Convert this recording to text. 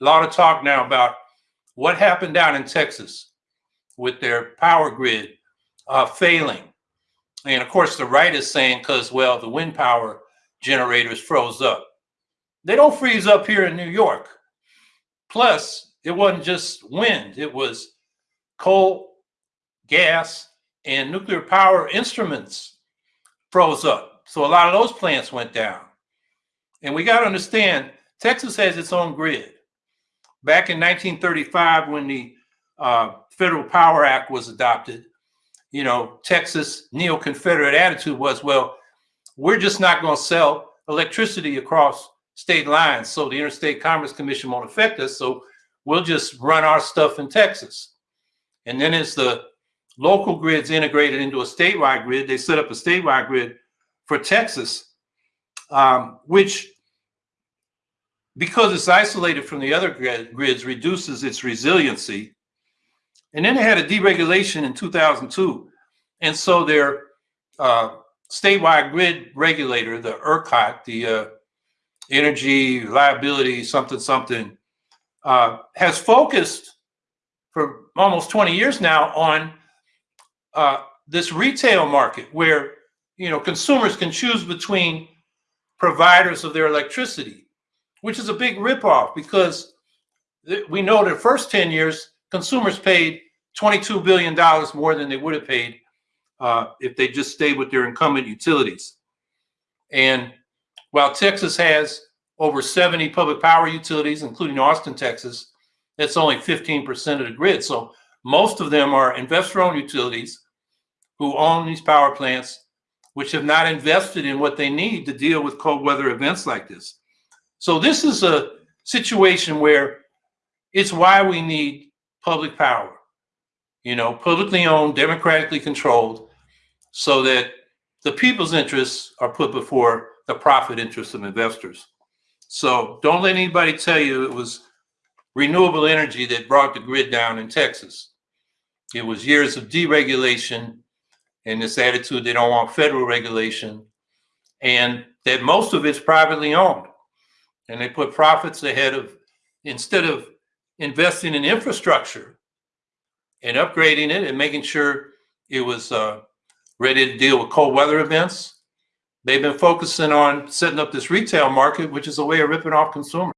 a lot of talk now about what happened down in Texas with their power grid uh, failing. And of course, the right is saying, because, well, the wind power generators froze up. They don't freeze up here in New York. Plus, it wasn't just wind, it was coal, gas, and nuclear power instruments froze up. So a lot of those plants went down. And we got to understand Texas has its own grid. Back in 1935, when the uh, Federal Power Act was adopted, you know, Texas neo Confederate attitude was, well, we're just not going to sell electricity across state lines. So the Interstate Commerce Commission won't affect us. So we'll just run our stuff in Texas. And then as the local grids integrated into a statewide grid, they set up a statewide grid for Texas, um, which because it's isolated from the other grid, grids, reduces its resiliency. And then they had a deregulation in 2002. And so their uh, statewide grid regulator, the ERCOT, the uh, Energy Liability something something, uh, has focused for almost 20 years now on uh, this retail market where you know consumers can choose between providers of their electricity which is a big ripoff because we know the first 10 years, consumers paid $22 billion more than they would have paid uh, if they just stayed with their incumbent utilities. And while Texas has over 70 public power utilities, including Austin, Texas, that's only 15% of the grid. So most of them are investor-owned utilities who own these power plants, which have not invested in what they need to deal with cold weather events like this. So this is a situation where it's why we need public power, you know, publicly owned, democratically controlled, so that the people's interests are put before the profit interests of investors. So don't let anybody tell you it was renewable energy that brought the grid down in Texas. It was years of deregulation and this attitude they don't want federal regulation and that most of it's privately owned and they put profits ahead of instead of investing in infrastructure and upgrading it and making sure it was uh, ready to deal with cold weather events. They've been focusing on setting up this retail market, which is a way of ripping off consumers.